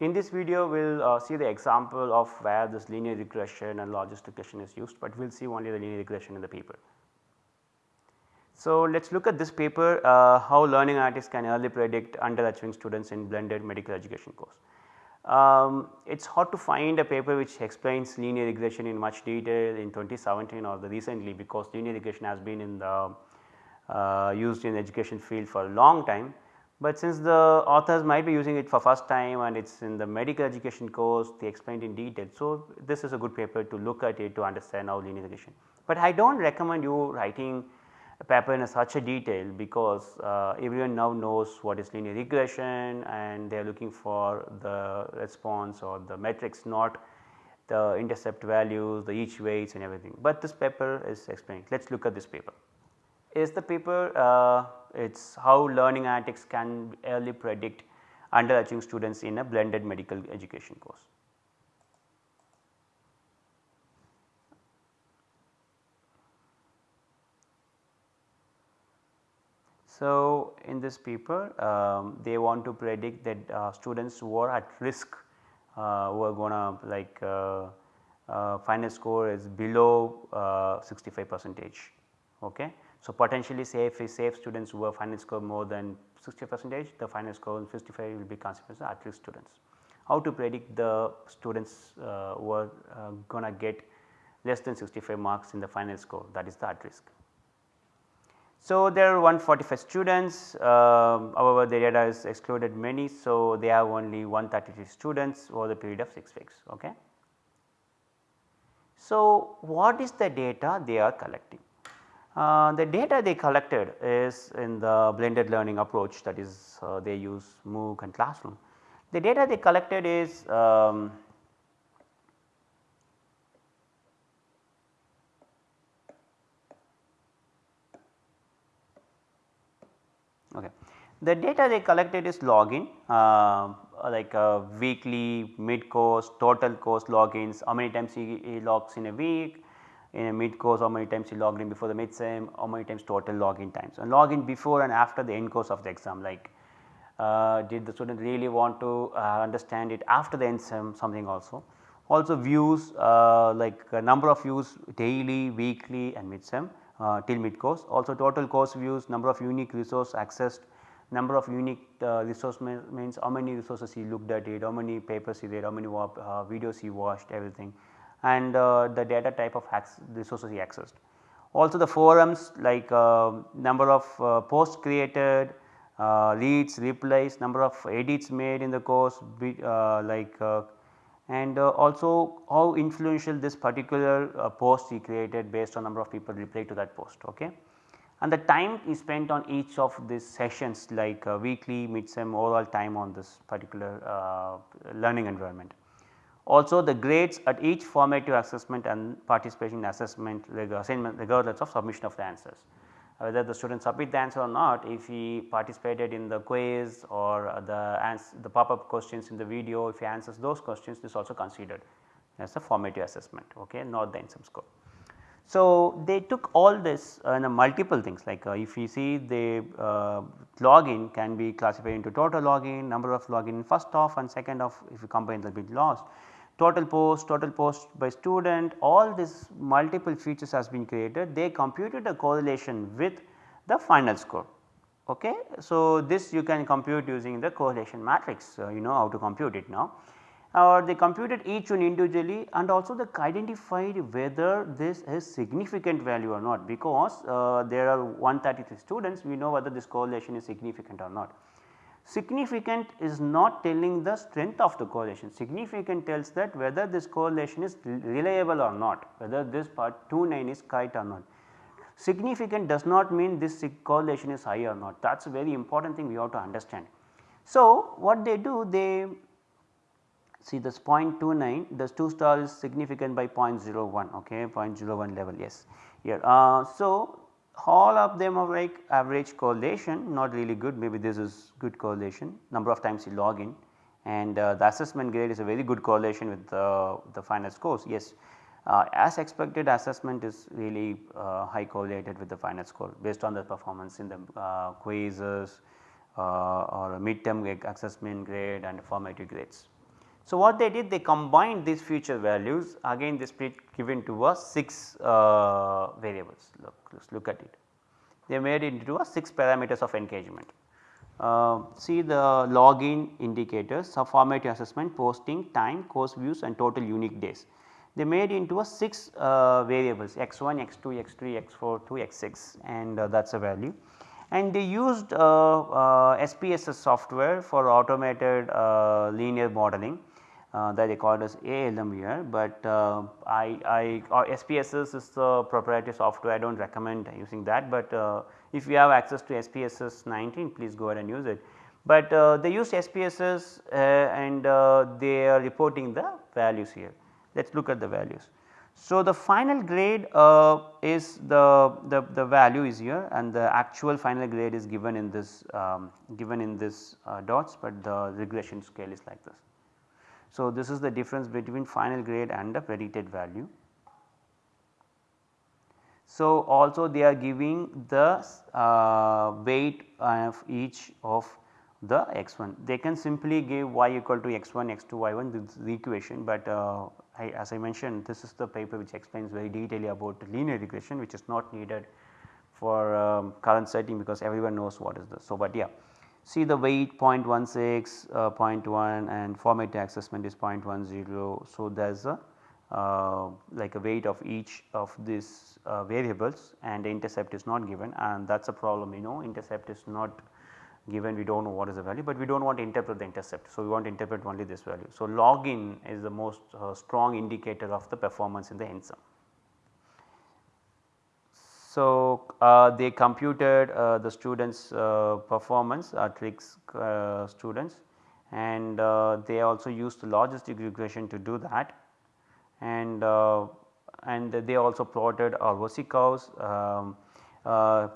In this video we will uh, see the example of where this linear regression and logistic regression is used, but we will see only the linear regression in the paper. So, let us look at this paper uh, how learning analytics can early predict underachieving students in blended medical education course. Um, it is hard to find a paper which explains linear regression in much detail in 2017 or the recently because linear regression has been in the uh, used in education field for a long time. But since the authors might be using it for first time and it is in the medical education course they explained in detail. So, this is a good paper to look at it to understand how linear regression. But I do not recommend you writing a paper in such a detail because uh, everyone now knows what is linear regression and they are looking for the response or the metrics not the intercept values, the each weights and everything. But this paper is explained. Let us look at this paper. Is the paper uh, it is how learning analytics can early predict underachieving students in a blended medical education course. So, in this paper um, they want to predict that uh, students who are at risk uh, who are gonna like uh, uh final score is below uh, 65 percentage. Okay. So, potentially safe safe students who have final score more than 60 percentage the final score in 55 will be considered as at risk students. How to predict the students uh, who are gonna get less than 65 marks in the final score that is the at risk. So, there are 145 students um, however the data is excluded many. So, they have only 133 students over the period of 6 weeks. Okay. So, what is the data they are collecting? Uh, the data they collected is in the blended learning approach that is uh, they use MOOC and classroom. The data they collected is um, Okay. The data they collected is login uh, like uh, weekly, mid course, total course logins, how many times he, he, logs in a week, in a mid course how many times he logged in before the mid sem, how many times total login times and login before and after the end course of the exam like uh, did the student really want to uh, understand it after the end sem something also. Also views uh, like number of views daily, weekly and mid sem uh, till mid course. Also total course views, number of unique resource accessed, number of unique uh, resource means how many resources he looked at it, how many papers he read, how many uh, videos he watched everything and uh, the data type of resources he accessed. Also the forums like uh, number of uh, posts created, reads, replies, number of edits made in the course like and uh, also how influential this particular uh, post he created based on number of people replied to that post. Okay. And the time he spent on each of these sessions like uh, weekly, mid-sem overall time on this particular learning environment. Also the grades at each formative assessment and participation assessment assignment regardless of submission of the answers whether the student submit the answer or not if he participated in the quiz or the the pop up questions in the video if he answers those questions this also considered as a formative assessment okay not the end score. So, they took all this uh, in multiple things like uh, if you see the uh, login can be classified into total login, number of login first off and second off if you combine the bit lost total post, total post by student all these multiple features has been created they computed a correlation with the final score. Okay. So, this you can compute using the correlation matrix uh, you know how to compute it now or they computed each one individually and also they identified whether this is significant value or not because uh, there are 133 students we know whether this correlation is significant or not. Significant is not telling the strength of the correlation, significant tells that whether this correlation is reliable or not, whether this part 29 is kite or not. Significant does not mean this correlation is high or not, that is a very important thing we have to understand. So, what they do they see this 0.29 this 2 star is significant by 0.01 okay 0.01 level yes here. Uh, so, all of them are like average correlation not really good. Maybe this is good correlation number of times you log in. And uh, the assessment grade is a very good correlation with uh, the final scores. Yes. Uh, as expected assessment is really uh, high correlated with the final score based on the performance in the uh, quizzes uh, or midterm assessment grade and formative grades So, what they did they combined these feature values again they split given to us 6 uh, variables look let us look at it. They made it into a 6 parameters of engagement. Uh, see the login indicators, subformative assessment, posting, time, course views and total unique days. They made into a 6 uh, variables x1, x2, x3, x4 to x6 and uh, that is a value. And they used SPSS uh, software for automated uh, linear modeling uh, that they called as ALM here, but uh, I, I or SPSS is the proprietary software I do not recommend using that, but uh, if you have access to SPSS 19 please go ahead and use it. But uh, they use SPSS uh, and uh, they are reporting the values here. Let us look at the values. So, the final grade is the, the, the value is here and the actual final grade is given in this um, given in this dots, but the regression scale is like this. So, this is the difference between final grade and the predicted value. So, also they are giving the uh, weight of each of the x 1. They can simply give y equal to x 1, x 2, y 1 this is the equation, but uh, I, as I mentioned this is the paper which explains very detailedly about linear regression which is not needed for um, current setting because everyone knows what is this. So, but yeah see the weight 0.16, uh, 0.1 and formative assessment is 0.10. So, there is a uh, like a weight of each of these uh, variables and the intercept is not given and that is a problem you know intercept is not given we do not know what is the value, but we do not want to interpret the intercept. So, we want to interpret only this value. So, log in is the most uh, strong indicator of the performance in the N-sum. So, uh, they computed uh, the students uh, performance uh, tricks uh, students. And uh, they also used the logistic regression to do that. And and they also plotted ROC curves um,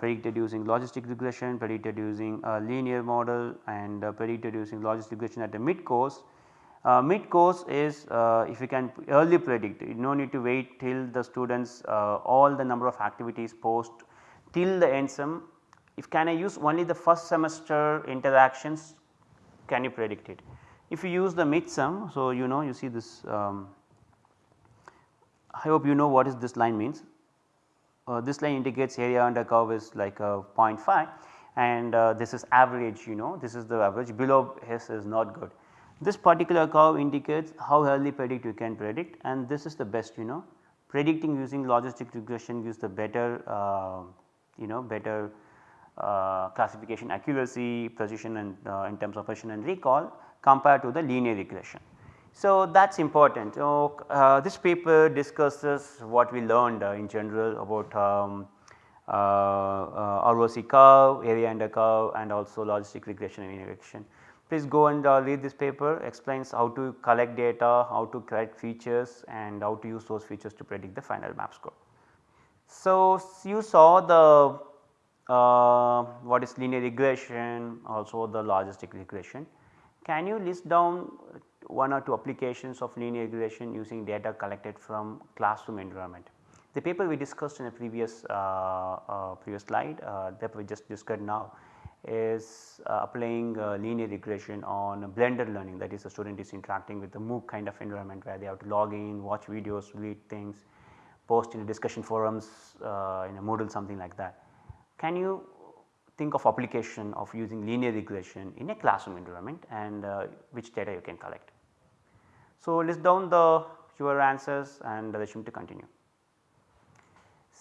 predicted using logistic regression, predicted using a linear model and predicted using logistic regression at the mid course uh, mid course is uh, if you can early predict you no need to wait till the students uh, all the number of activities post till the end sem. If can I use only the first semester interactions can you predict it. If you use the mid sem so you know you see this um, I hope you know what is this line means. Uh, this line indicates area under curve is like a 0.5 and uh, this is average you know this is the average below S is not good. This particular curve indicates how early predict you can predict and this is the best you know predicting using logistic regression gives the better uh, you know better uh, classification accuracy precision and uh, in terms of precision and recall compared to the linear regression. So, that is important. So, uh, this paper discusses what we learned uh, in general about um, uh, ROC curve, area under curve and also logistic regression and regression. Please go and uh, read this paper explains how to collect data, how to correct features and how to use those features to predict the final map score. So, you saw the uh, what is linear regression also the logistic regression. Can you list down one or two applications of linear regression using data collected from classroom environment? The paper we discussed in a previous uh, uh previous slide uh, that we just discussed now is applying uh, linear regression on blended learning that is the student is interacting with the MOOC kind of environment where they have to log in, watch videos, read things, post in discussion forums uh, in a Moodle something like that. Can you think of application of using linear regression in a classroom environment and uh, which data you can collect. So, list down the your answers and resume to continue.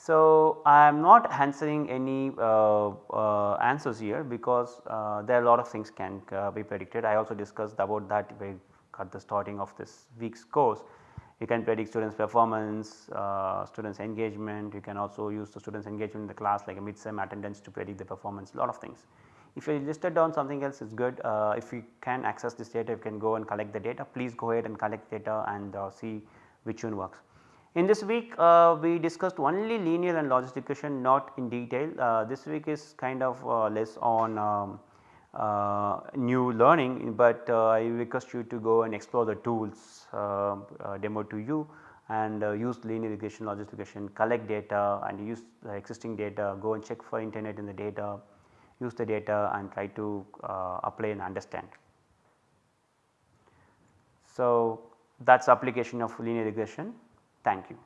So, I am not answering any uh, uh, answers here because uh, there are a lot of things can uh, be predicted. I also discussed about that at the starting of this week's course. You can predict students performance, uh, students engagement, you can also use the students engagement in the class like a mid-sem attendance to predict the performance a lot of things. If you listed down something else is good, uh, if you can access this data you can go and collect the data please go ahead and collect data and see which one works. In this week uh, we discussed only linear and logistic equation not in detail. Uh, this week is kind of uh, less on um, uh, new learning, but uh, I request you to go and explore the tools uh, demo to you and use linear regression, logistic regression, collect data and use the existing data, go and check for internet in the data, use the data and try to apply and understand. So, that is application of linear regression. Thank you.